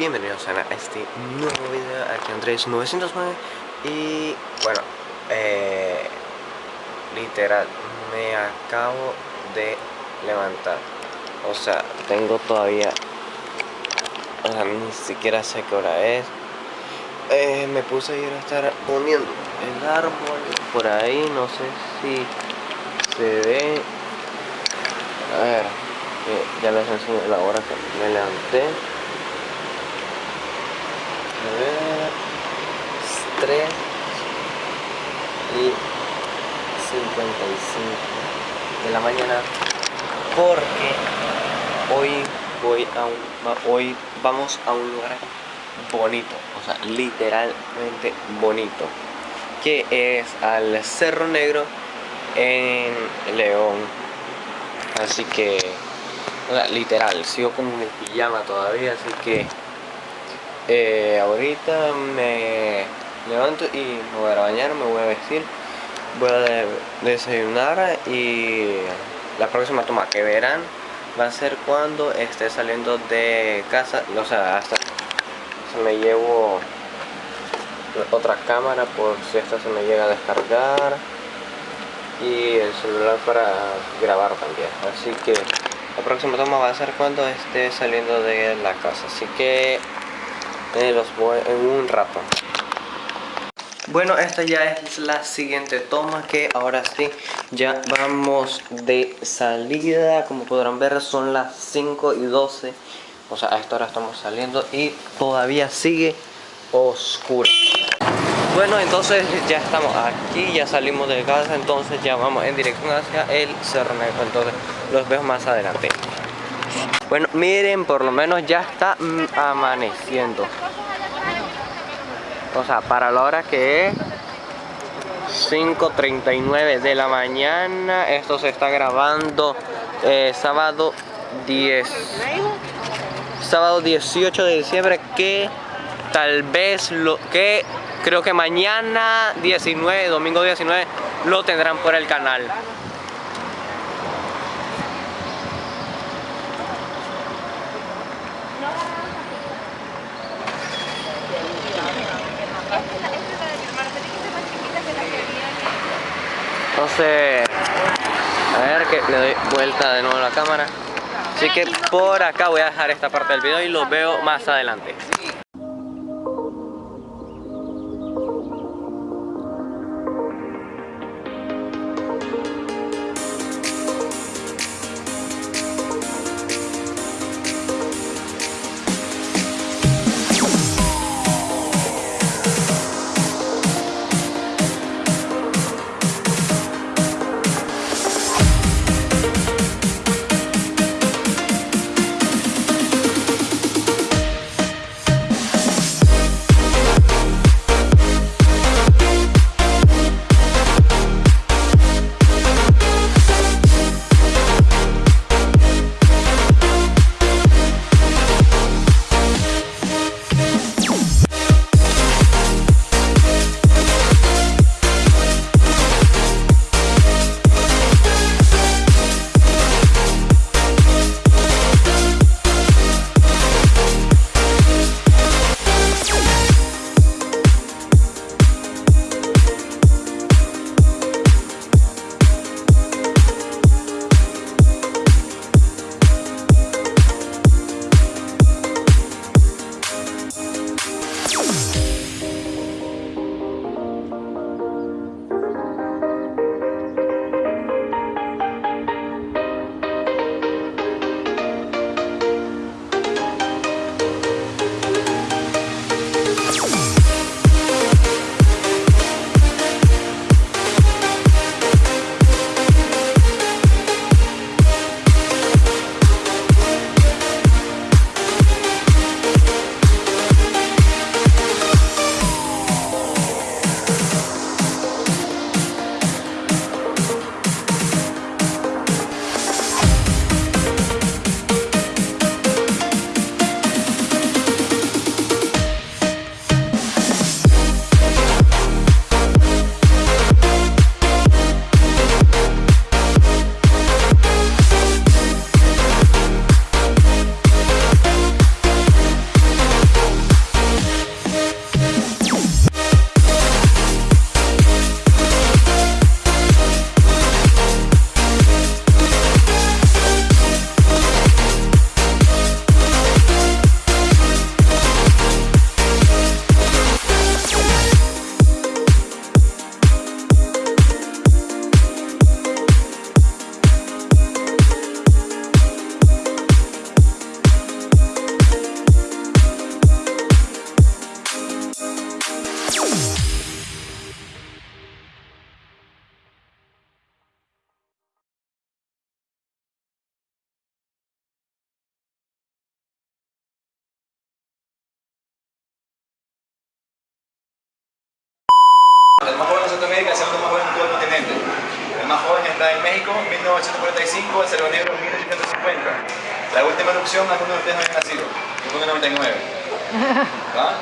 Bienvenidos a este nuevo video aquí Andrés 909 y bueno, eh, literal, me acabo de levantar. O sea, tengo todavía ni siquiera sé qué hora es. Eh, me puse a ir a estar poniendo el árbol por ahí, no sé si se ve. A ver, ya les enseño la hora que me levanté ver. 3 y 55 de la mañana porque hoy voy a un, hoy vamos a un lugar bonito o sea literalmente bonito que es al Cerro Negro en León. Así que literal sigo con mi pijama todavía así que eh, ahorita me levanto y me voy a bañar, me voy a vestir, voy a desayunar y la próxima toma que verán va a ser cuando esté saliendo de casa, o sea, hasta se me llevo otra cámara por si esta se me llega a descargar y el celular para grabar también. Así que la próxima toma va a ser cuando esté saliendo de la casa. Así que los voy en un rato. Bueno esta ya es la siguiente toma que ahora sí ya vamos de salida. Como podrán ver son las 5 y 12 o sea a esta hora estamos saliendo y todavía sigue oscuro. Bueno entonces ya estamos aquí ya salimos de casa. Entonces ya vamos en dirección hacia el cerro negro. Entonces los veo más adelante bueno, miren, por lo menos ya está mm, amaneciendo. O sea, para la hora que es 5.39 de la mañana. Esto se está grabando eh, sábado 10. Sábado 18 de diciembre que tal vez lo que creo que mañana 19, domingo 19 lo tendrán por el canal. A ver que le doy vuelta de nuevo a la cámara. Así que por acá voy a dejar esta parte del video y lo veo más adelante. 1999. ¿Va?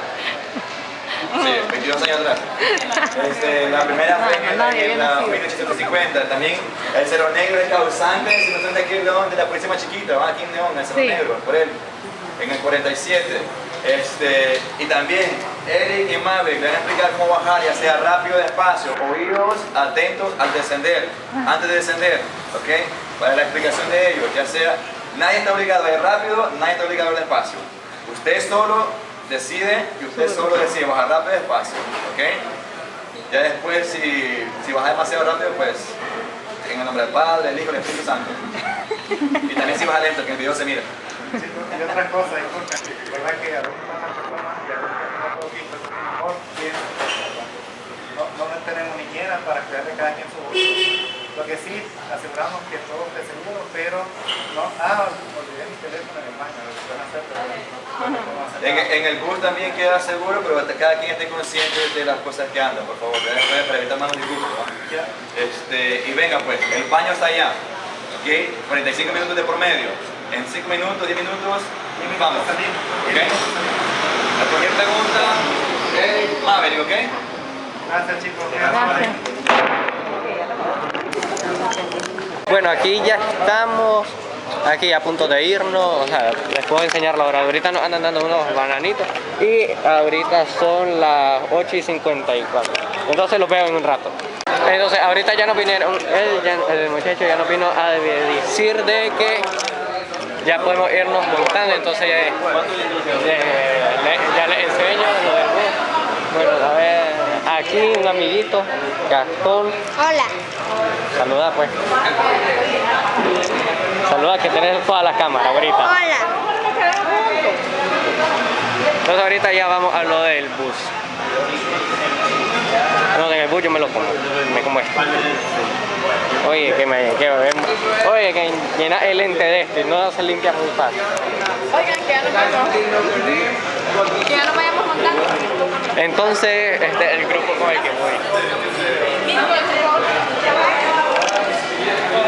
Sí, 22 años atrás. Este, la primera fue en, la nacido. 1850. También el Cerro Negro es causante, si no son de aquí en León, de la policía más chiquita, va aquí en León, el Cerro Sí. Negro, por él, en el 47. Este, y también Eric y Maverick le van a explicar cómo bajar, ya sea rápido o despacio, oídos atentos al descender, antes de descender, ¿ok? Para la explicación de ellos, ya sea, nadie está obligado a ir rápido, nadie está obligado a ir despacio. Usted solo decide y usted solo decide bajar rápido o despacio, ¿ok? Ya después, si, si baja demasiado rápido, pues en el nombre del Padre, del Hijo y del Espíritu Santo. Y también si baja lento, que en el video se mira. Sí, y otra cosa, disculpen, verdad que algunas personas y algunas no mejor no, no tenemos niñeras para cuidar de cada quien su bolsillo. Lo que sí, aseguramos que todo esté seguro, pero no, ah, olvidé mi teléfono en el baño, lo que hacer, pero no, no hacer En, el bus también queda seguro, pero cada quien esté consciente de las cosas que andan, por favor, para para evitar más disgustos. Ya. Este, y venga pues, el baño está allá, ¿ok? 45 minutos de por medio. En 5 minutos, 10 minutos, vamos. Salimos. ¿Ok? A cualquier pregunta, Maverick, ¿ok? Gracias chicos. Gracias. Bueno, aquí ya estamos, aquí a punto de irnos, les puedo enseñar la hora. Ahorita nos andan dando unos bananitos y ahorita son las 8 y 54. Entonces los veo en un rato. Entonces ahorita ya nos vinieron, el muchacho ya nos vino a decir de que ya podemos irnos montando, entonces ya, ya- le- ya les enseño lo del. Bueno, a ver, aquí un amiguito, Gastón. Hola. Saluda pues. Saluda que tenés toda la cámara ahorita. Hola. Entonces ahorita ya vamos a lo del bus. No, en el bus yo me lo como. Me como esto. Oye, que me que, Oye, que llena el lente de este, no se limpia muy fácil. Oigan, que ya nos vamos. Que ya nos vayamos montando. Entonces, este es el grupo con el que voy. Hola. Saludame el estrés.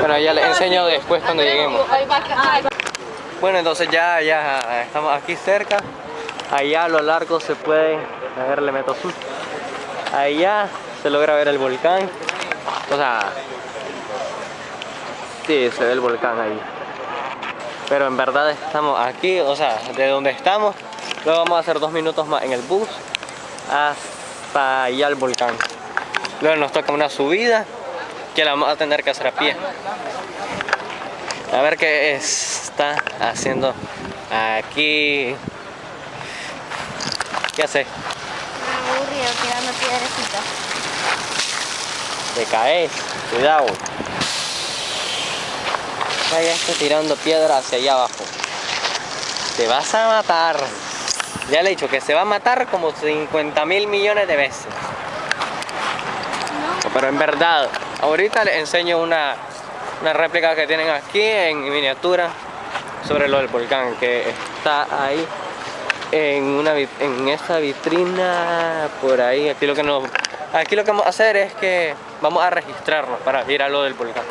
Bueno, ya les enseño después cuando lleguemos. Bueno, entonces ya, ya estamos aquí cerca. Allá a lo largo se puede, a ver, le meto zoom. Allá se logra ver el volcán. O sea, sí, se ve el volcán ahí. Pero en verdad estamos aquí, o sea, de donde estamos. Luego vamos a hacer dos minutos más en el bus hasta allá al volcán. Luego nos toca una subida que la vamos a tener que hacer a pie. A ver qué está haciendo aquí. ¿Qué hace? Aburrido tirando piedrecitas. Te caes, cuidado. Vaya, está tirando piedra hacia allá abajo. Te vas a matar. Ya le he dicho que se va a matar como 50 mil millones de veces. Pero en verdad, ahorita les enseño una, una réplica que tienen aquí en miniatura sobre lo del volcán que está ahí en una en esa vitrina por ahí. Aquí lo que nos aquí lo que vamos a hacer es que vamos a registrarnos para ir a lo del volcán.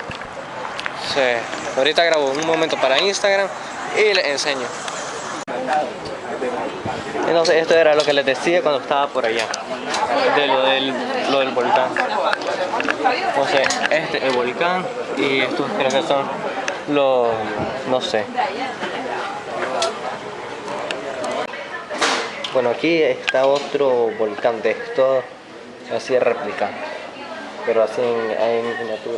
Sí, ahorita grabo un momento para Instagram y les enseño entonces esto era lo que les decía cuando estaba por allá de lo del, lo del volcán entonces este es el volcán y estos creo que son los no sé Bueno, aquí está otro volcán de esto, así réplica, pero así en, miniatura.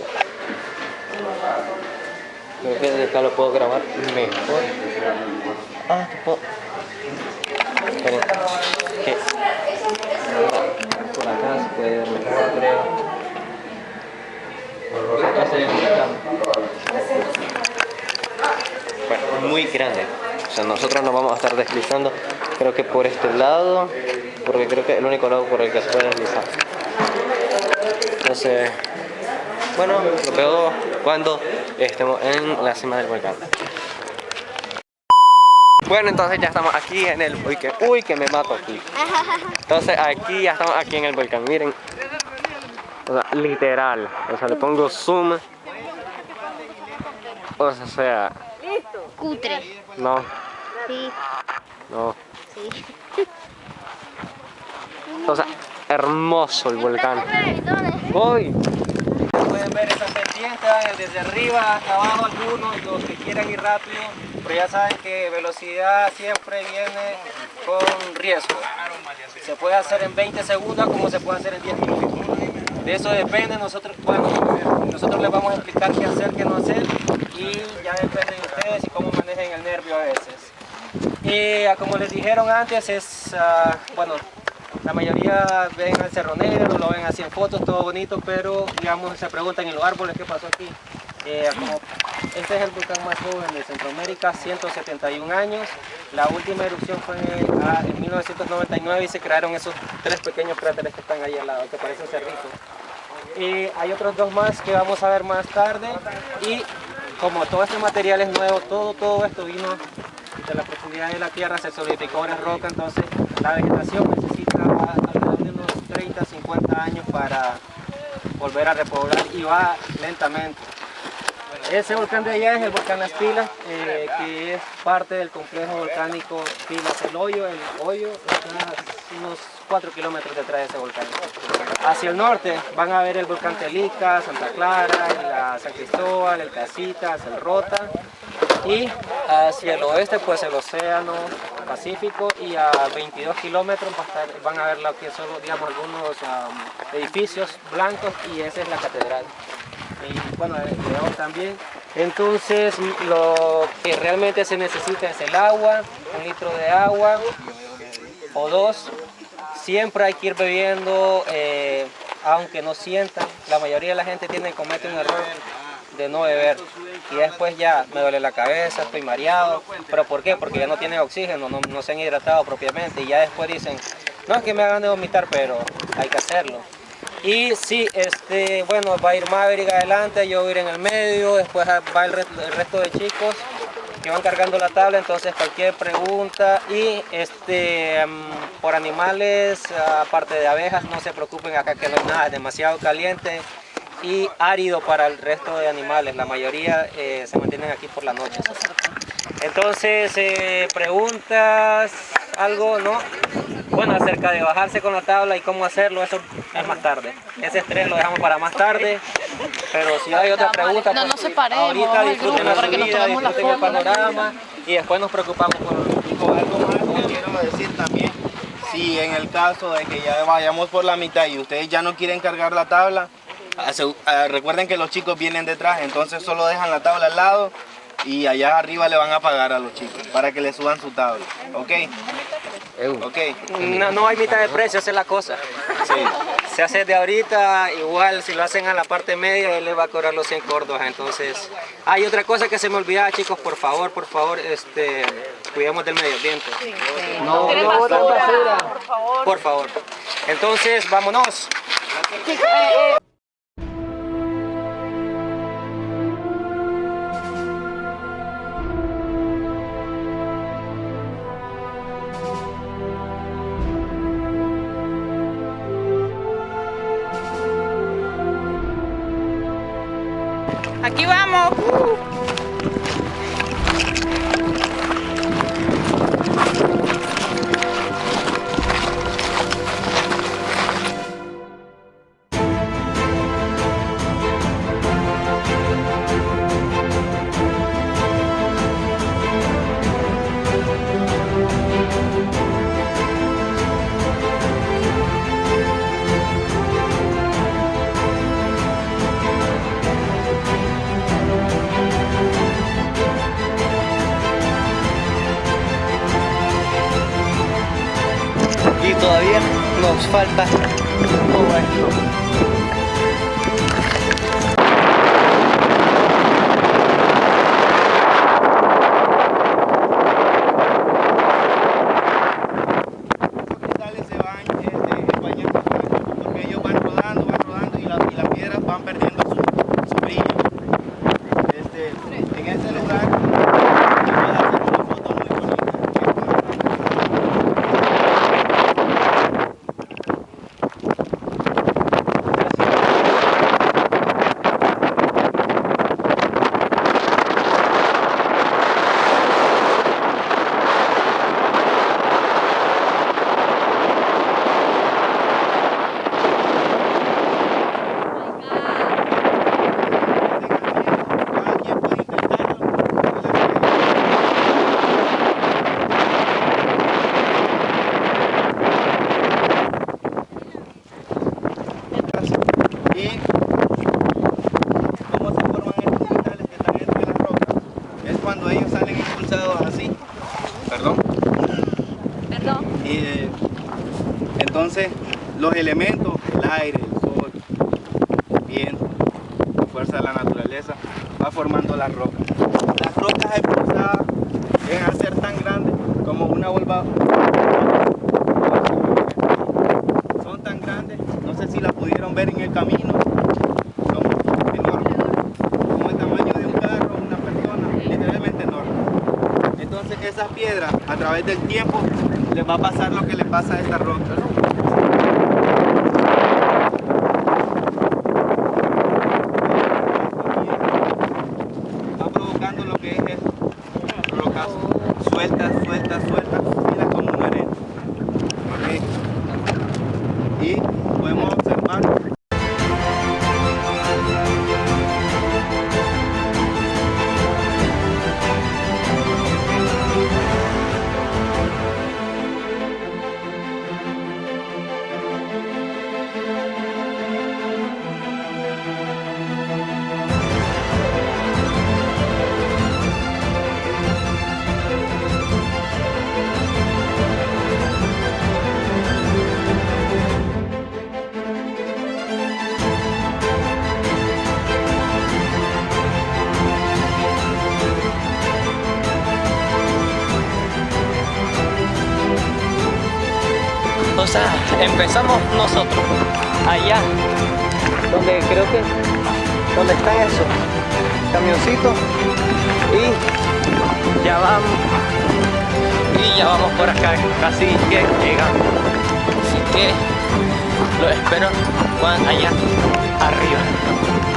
Creo que acá lo puedo grabar mejor. Ah, te puedo. Por acá se puede ver volcán. muy grande. O sea, nosotros nos vamos a estar deslizando, creo que por este lado, porque creo que es el único lado por el que se puede deslizar. Entonces, bueno, lo veo cuando estemos en la cima del volcán. Bueno, entonces ya estamos aquí en el uy que, uy, que me mato aquí. Entonces aquí ya estamos aquí en el volcán, miren. O sea, literal. O sea, le pongo zoom. O sea, Cutre. no, Sí, no. sí. O sea, hermoso el volcán. Uy. Pueden ver esa pendiente desde arriba hasta abajo algunos, los que quieran ir rápido, pero ya saben que velocidad siempre viene con riesgo. Se puede hacer en 20 segundos como se puede hacer en 10 minutos. De eso depende, nosotros, bueno, nosotros les vamos a explicar qué hacer, qué no hacer y ya depende de ustedes y cómo manejen el nervio a veces. Ah, como les dijeron antes, es, ah, bueno, la mayoría ven al Cerro Negro, lo ven así en fotos, todo bonito, pero digamos se preguntan en los árboles qué pasó aquí. Eh, este es el volcán más joven de Centroamérica, 171 años. La última erupción fue ah, en 1999 y se crearon esos tres pequeños cráteres que están ahí al lado, que parecen cerritos. Y hay otros dos más que vamos a ver más tarde. Y como todo este material es nuevo, todo, todo esto vino de la profundidad de la tierra, se solidificó en roca, entonces la vegetación necesita alrededor de unos 30, 50 años para volver a repoblar y va lentamente. Ese volcán de allá es el volcán Las Pilas, eh, que es parte del complejo volcánico Pilas El Hoyo. El Hoyo está unos 4 kilómetros detrás de ese volcán. Hacia el norte van a ver el volcán Telica, Santa Clara, la San Cristóbal, el Casitas, el Rota. Y hacia el oeste pues el océano Pacífico y a 22 kilómetros van a ver lo que son digamos algunos am, edificios blancos y esa es la catedral y bueno, León también. Entonces lo que realmente se necesita es el agua, un litro de agua o dos. Siempre hay que ir bebiendo, eh, aunque no sientan. La mayoría de la gente tiene comete un error de no beber. Y después ya me duele la cabeza, estoy mareado. ¿Pero por qué? Porque ya no tienen oxígeno, no, no se han hidratado propiamente. Y ya después dicen, no es que me hagan de vomitar, pero hay que hacerlo. Y sí, este, bueno, va a ir Maverick adelante, yo voy a ir en el medio, después va el, resto- de chicos que van cargando la tabla, entonces cualquier pregunta y este mm, por animales, aparte de abejas, no se preocupen acá que no hay nada, demasiado caliente y árido para el resto de animales, la mayoría eh, se mantienen aquí por la noche. Entonces, eh, preguntas, algo, ¿no? Bueno, acerca de bajarse con la tabla y cómo hacerlo, eso es más tarde. Ese estrés lo dejamos para más tarde. Pero si hay otra pregunta, No pues, separemos, ahorita disfruten la para que nos subida, la disfruten el panorama y después nos preocupamos por... Algo más que quiero decir también, si en el caso de que ya vayamos por la mitad y ustedes ya no quieren cargar la tabla, recuerden que los chicos vienen detrás, entonces solo dejan la tabla al lado y allá arriba le van a pagar a los chicos para que le suban su tabla, ¿ok? Ok, No, no hay mitad de precio, esa es la cosa. Se hace de ahorita, igual si lo hacen a la parte media, él le va a cobrar los 100 córdobas. Entonces, hay otra cosa que se me olvidaba, chicos, por favor, por favor, este, cuidemos del medio ambiente. No, Tienen no boten basura, basura. por favor. Por favor. Entonces, vámonos. Nos falta todo esto. Elementos, el aire, el sol, el viento, la fuerza de la naturaleza, va formando las rocas. Las rocas expulsadas llegan a ser tan grandes como una volva. Son tan grandes, no sé si la pudieron ver en el camino, como el tamaño de un carro, una persona, literalmente enorme. Entonces esas piedras, a través del tiempo, les va a pasar lo que le pasa a esta that's what y ya vamos, y ya vamos por acá, casi que llegando. Así que lo espero cuando allá arriba.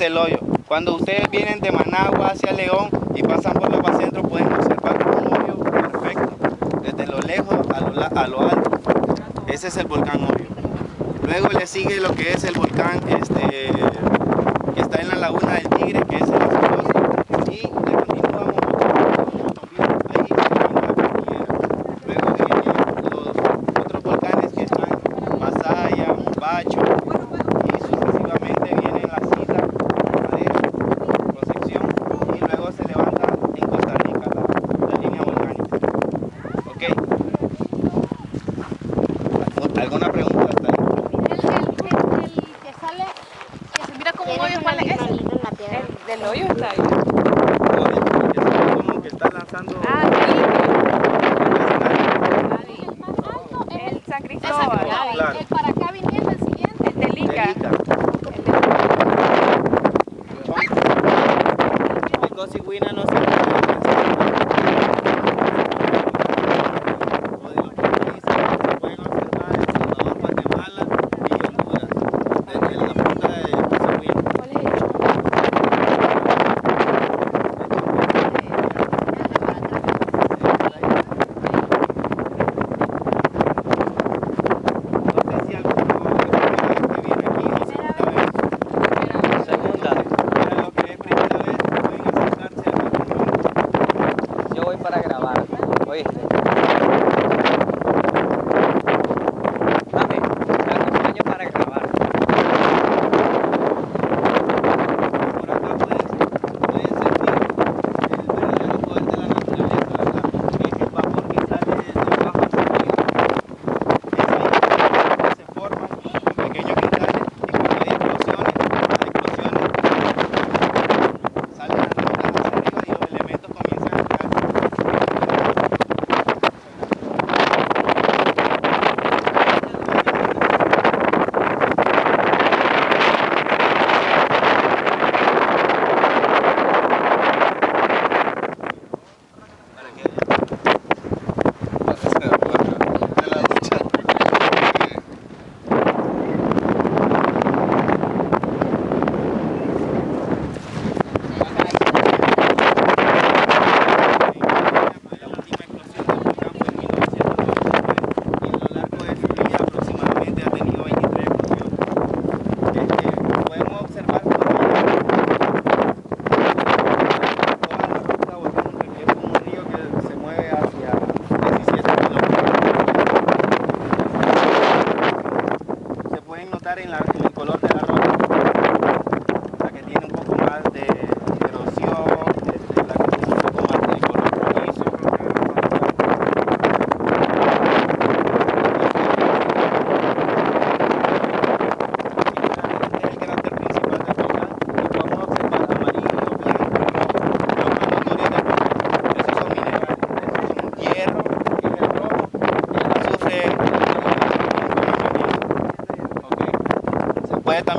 El hoyo. Cuando ustedes vienen de Managua hacia León y pasan por los centro pueden observar un hoyo perfecto, desde lo lejos a lo, alto. Ese es el volcán hoyo. Luego le sigue lo que es el volcán este, que está en la laguna del Tigre, que es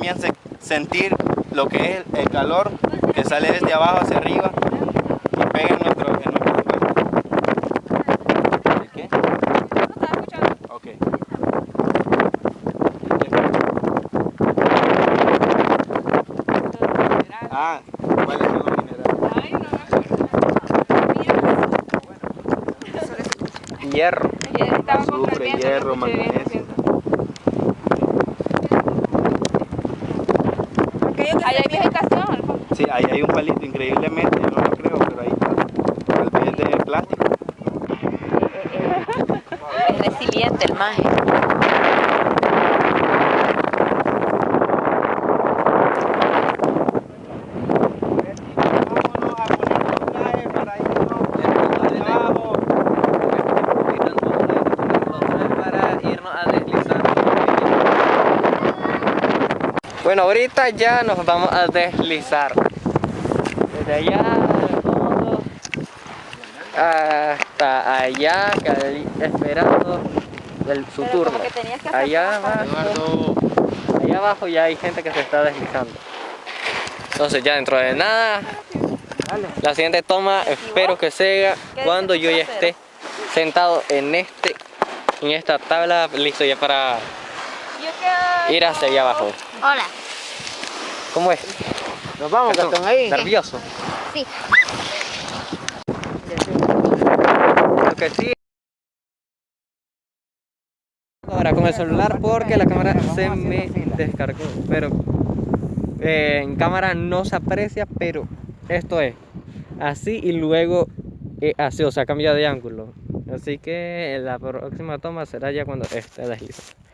también se- sentir lo que es el calor que sale desde abajo hacia arriba y pega en nuestro, en nuestro cuerpo. ¿El qué? Ok. Ah, ¿cuáles son los minerales? Hierro. Azufre, hierro, magnesio. Ahí hay vegetación. al fondo. Sí, ahí hay un palito, increíblemente, yo no lo creo, pero ahí está. Tal vez de plástico. Es resiliente el maje. Vámonos a poner los trajes para irnos abajo. para irnos a deslizar. Bueno, ahorita ya nos vamos a deslizar. Desde allá al fondo hasta allá, cali- esperando el, su Pero turno. que que Allá abajo, allá abajo ya hay gente que se está deslizando. Entonces ya dentro de nada, la siguiente toma espero que sea ¿Qué cuando yo ya esté sentado en este en esta tabla listo ya para ir hacia allá abajo. Hola. ¿Cómo es? Nos vamos, Gastón, ahí. ¿Nervioso? Sí. Lo que sí. Ahora con el celular porque la cámara se me descargó. Pero eh, en cámara no se aprecia, pero esto es así y luego eh, así, o sea, cambia de ángulo. Así que la próxima toma será ya cuando esté deslizando.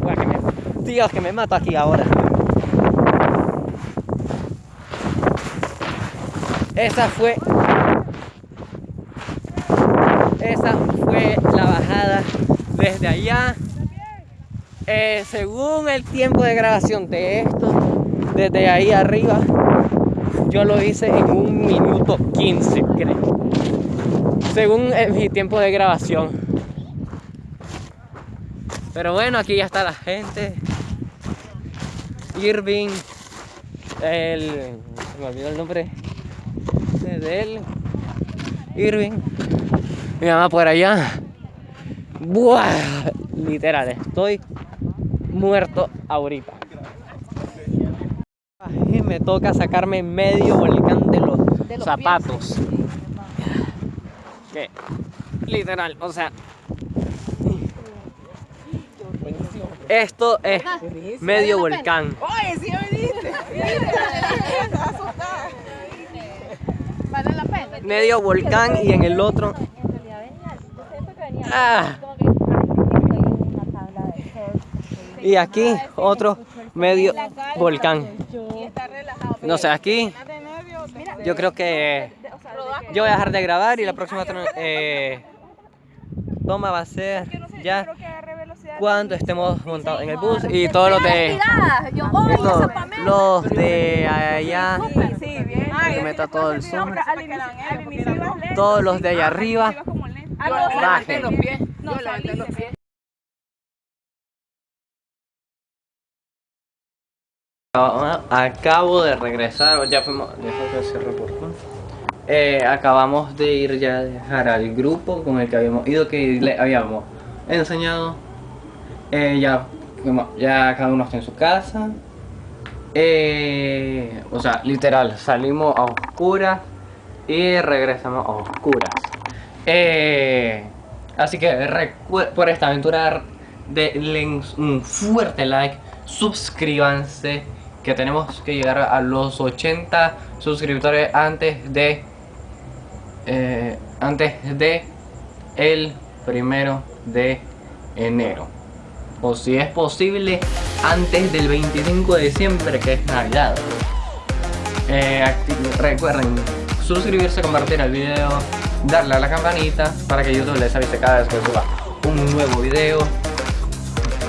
Buah, que me... Dios, que me mato aquí ahora. Esa fue... Esa fue la bajada desde allá. Eh, según el tiempo de grabación de esto, desde ahí arriba, yo lo hice en un minuto 15, creo. Según mi tiempo de grabación. Pero bueno, aquí ya está la gente. Irving, el. Se me olvidó el nombre de él. Irving. Mi mamá por allá. Buah, literal, estoy muerto ahorita. Me toca sacarme medio volcán de los, zapatos. Que, literal, o sea. Esto es medio volcán. Oye, sí me diste. Vale la pena. Medio volcán y en el otro. Ah. Y aquí otro medio volcán. No sé, aquí yo creo que yo voy a dejar de grabar y la próxima eh, toma va a ser ya cuando estemos montados en el bus y todos los de estos, los de allá que meta todo el zoom. todos los de allá arriba. bajen Acabo de regresar, ya fuimos. Eh, acabamos de ir ya a dejar al grupo con el que habíamos ido, que le habíamos enseñado. Eh, ya, ya cada uno está en su casa. Eh, o sea, literal, salimos a oscuras y regresamos a oscuras. Eh, así que por esta aventura denle un fuerte like, suscríbanse, que tenemos que llegar a los 80 suscriptores antes de antes de el primero de enero o si es posible antes del 25 de diciembre que es navidad. Eh, recuerden suscribirse compartir el video darle a la campanita para que youtube les avise cada vez que suba un nuevo video.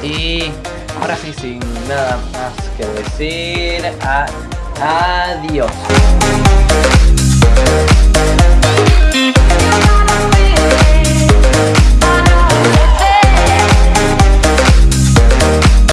Y ahora sí sin nada más que decir adiós